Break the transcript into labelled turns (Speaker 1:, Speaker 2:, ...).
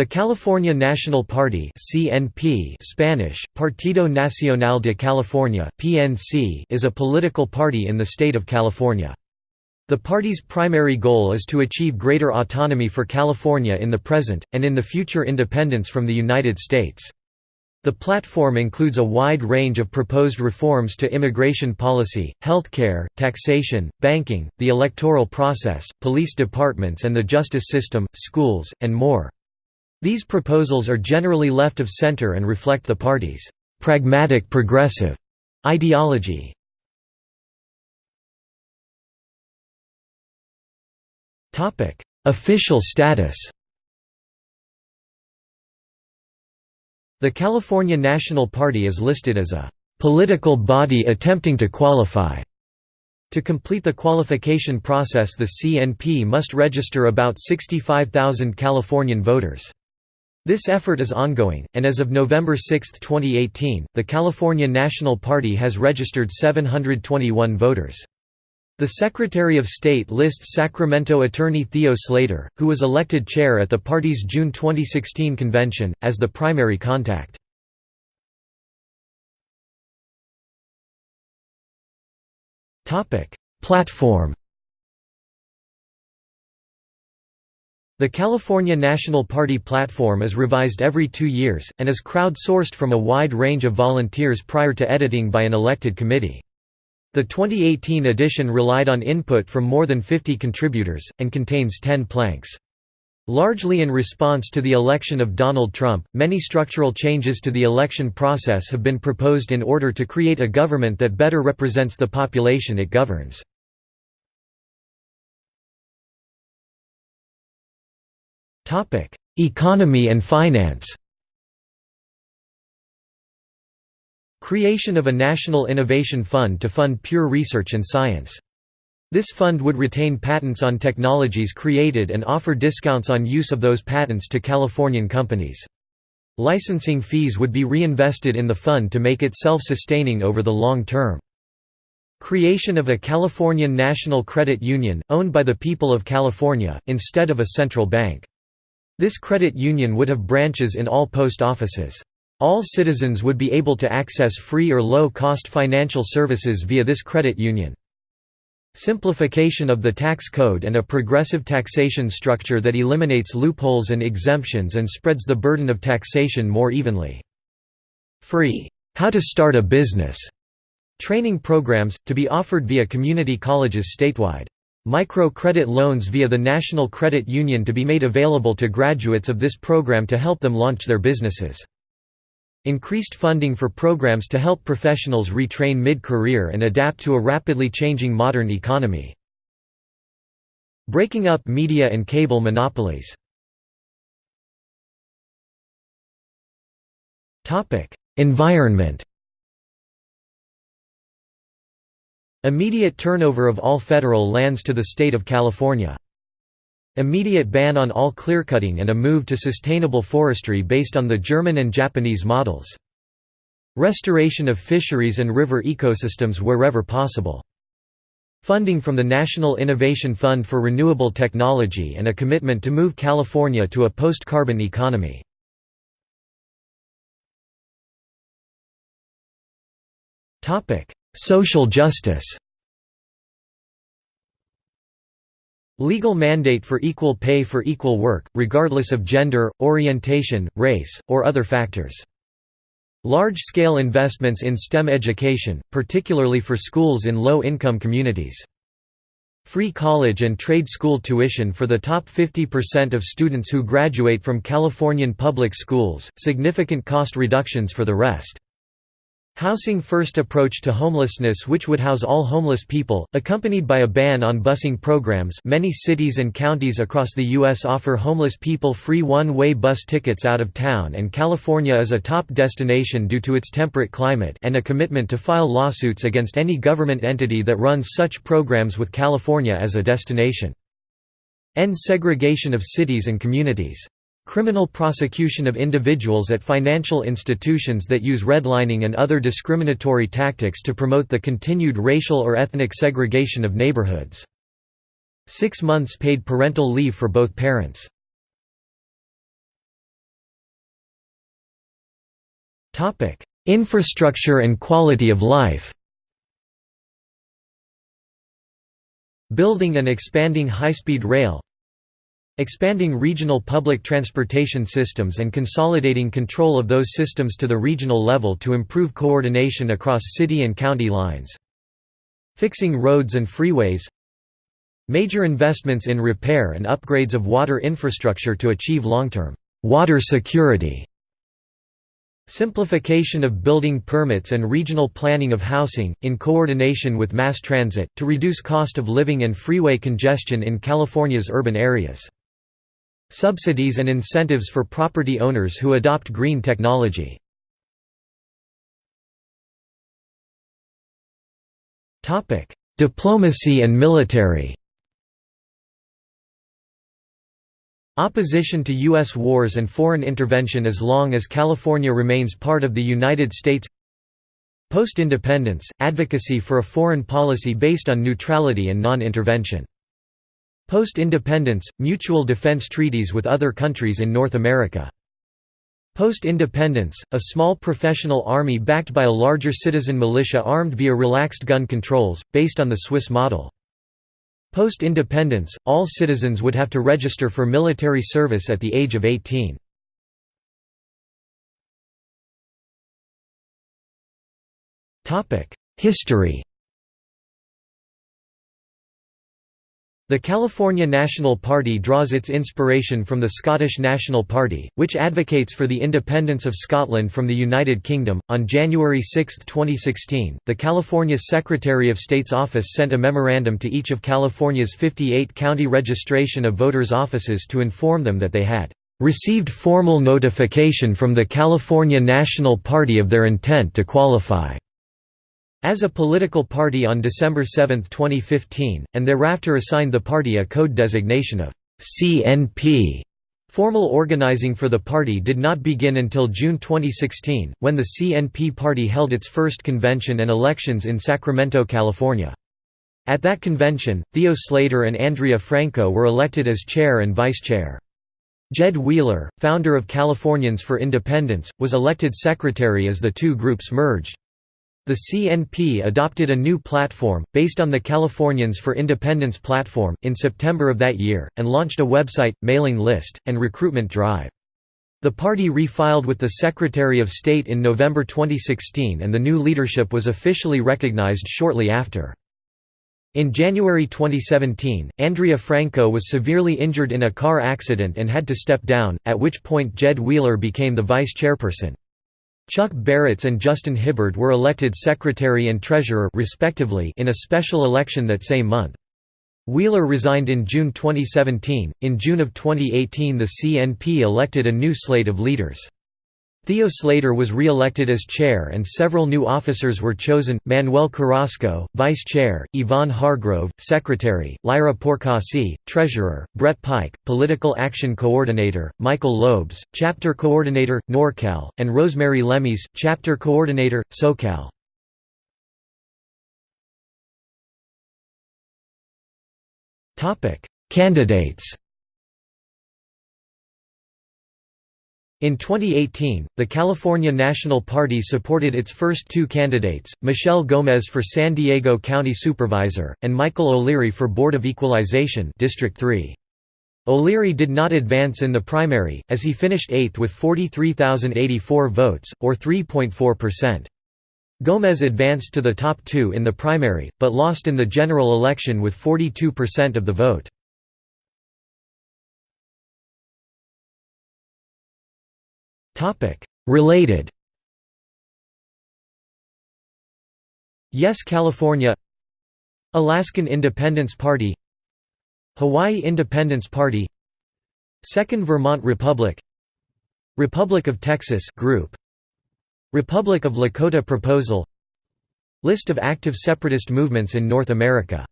Speaker 1: The California National Party (CNP) Spanish Partido Nacional de California (PNC) is a political party in the state of California. The party's primary goal is to achieve greater autonomy for California in the present and in the future independence from the United States. The platform includes a wide range of proposed reforms to immigration policy, healthcare, taxation, banking, the electoral process, police departments and the justice system, schools, and more. These proposals are generally left of center and reflect the party's «pragmatic progressive» ideology. Topic: Official status The California National Party is listed as a «political body attempting to qualify» To complete the qualification process the CNP must register about 65,000 Californian voters. This effort is ongoing, and as of November 6, 2018, the California National Party has registered 721 voters. The Secretary of State lists Sacramento attorney Theo Slater, who was elected chair at the party's June 2016 convention, as the primary contact. Platform The California National Party platform is revised every two years, and is crowd-sourced from a wide range of volunteers prior to editing by an elected committee. The 2018 edition relied on input from more than 50 contributors, and contains 10 planks. Largely in response to the election of Donald Trump, many structural changes to the election process have been proposed in order to create a government that better represents the population it governs. Economy and finance Creation of a National Innovation Fund to fund pure research and science. This fund would retain patents on technologies created and offer discounts on use of those patents to Californian companies. Licensing fees would be reinvested in the fund to make it self-sustaining over the long term. Creation of a Californian National Credit Union, owned by the people of California, instead of a central bank. This credit union would have branches in all post offices. All citizens would be able to access free or low-cost financial services via this credit union. Simplification of the tax code and a progressive taxation structure that eliminates loopholes and exemptions and spreads the burden of taxation more evenly. Free, "'How to Start a Business' training programs, to be offered via community colleges statewide. Micro-credit loans via the National Credit Union to be made available to graduates of this program to help them launch their businesses. Increased funding for programs to help professionals retrain mid-career and adapt to a rapidly changing modern economy. Breaking up media and cable monopolies. Environment Immediate turnover of all federal lands to the state of California. Immediate ban on all clearcutting and a move to sustainable forestry based on the German and Japanese models. Restoration of fisheries and river ecosystems wherever possible. Funding from the National Innovation Fund for Renewable Technology and a commitment to move California to a post-carbon economy. Social justice Legal mandate for equal pay for equal work, regardless of gender, orientation, race, or other factors. Large-scale investments in STEM education, particularly for schools in low-income communities. Free college and trade school tuition for the top 50% of students who graduate from Californian public schools, significant cost reductions for the rest. Housing First approach to homelessness which would house all homeless people, accompanied by a ban on busing programs many cities and counties across the U.S. offer homeless people free one-way bus tickets out of town and California is a top destination due to its temperate climate and a commitment to file lawsuits against any government entity that runs such programs with California as a destination. End segregation of cities and communities. Criminal prosecution of individuals at financial institutions that use redlining and other discriminatory tactics to promote the continued racial or ethnic segregation of neighborhoods. Six months paid parental leave for both parents. Infrastructure and quality of life Building and expanding high-speed rail Expanding regional public transportation systems and consolidating control of those systems to the regional level to improve coordination across city and county lines. Fixing roads and freeways Major investments in repair and upgrades of water infrastructure to achieve long-term water security. Simplification of building permits and regional planning of housing, in coordination with mass transit, to reduce cost of living and freeway congestion in California's urban areas. Subsidies and incentives for property owners who adopt green technology. Diplomacy and military Opposition to U.S. wars and foreign intervention as long as California remains part of the United States Post-independence, advocacy for a foreign policy based on neutrality and non-intervention. Post-independence, mutual defense treaties with other countries in North America. Post-independence, a small professional army backed by a larger citizen militia armed via relaxed gun controls, based on the Swiss model. Post-independence, all citizens would have to register for military service at the age of 18. History The California National Party draws its inspiration from the Scottish National Party, which advocates for the independence of Scotland from the United Kingdom. On January 6, 2016, the California Secretary of State's office sent a memorandum to each of California's 58 county registration of voters' offices to inform them that they had received formal notification from the California National Party of their intent to qualify as a political party on December 7, 2015, and thereafter assigned the party a code designation of CNP. Formal organizing for the party did not begin until June 2016, when the CNP party held its first convention and elections in Sacramento, California. At that convention, Theo Slater and Andrea Franco were elected as chair and vice chair. Jed Wheeler, founder of Californians for Independence, was elected secretary as the two groups merged. The CNP adopted a new platform, based on the Californians for Independence platform, in September of that year, and launched a website, mailing list, and recruitment drive. The party refiled with the Secretary of State in November 2016 and the new leadership was officially recognized shortly after. In January 2017, Andrea Franco was severely injured in a car accident and had to step down, at which point Jed Wheeler became the vice chairperson. Chuck Barretts and Justin Hibbard were elected secretary and treasurer respectively in a special election that same month. Wheeler resigned in June 2017. In June of 2018, the CNP elected a new slate of leaders. Theo Slater was re-elected as chair and several new officers were chosen, Manuel Carrasco, vice chair, Yvonne Hargrove, secretary, Lyra Porcasi, treasurer, Brett Pike, political action coordinator, Michael Lobes, chapter coordinator, NorCal, and Rosemary Lemies, chapter coordinator, SoCal. Candidates In 2018, the California National Party supported its first two candidates, Michelle Gomez for San Diego County Supervisor, and Michael O'Leary for Board of Equalization District 3. O'Leary did not advance in the primary, as he finished eighth with 43,084 votes, or 3.4%. Gomez advanced to the top two in the primary, but lost in the general election with 42% of the vote. Related. Yes California. Alaskan Independence Party. Hawaii Independence Party. Second Vermont Republic. Republic of Texas group. Republic of Lakotah Proposal. List of active separatist movements in North America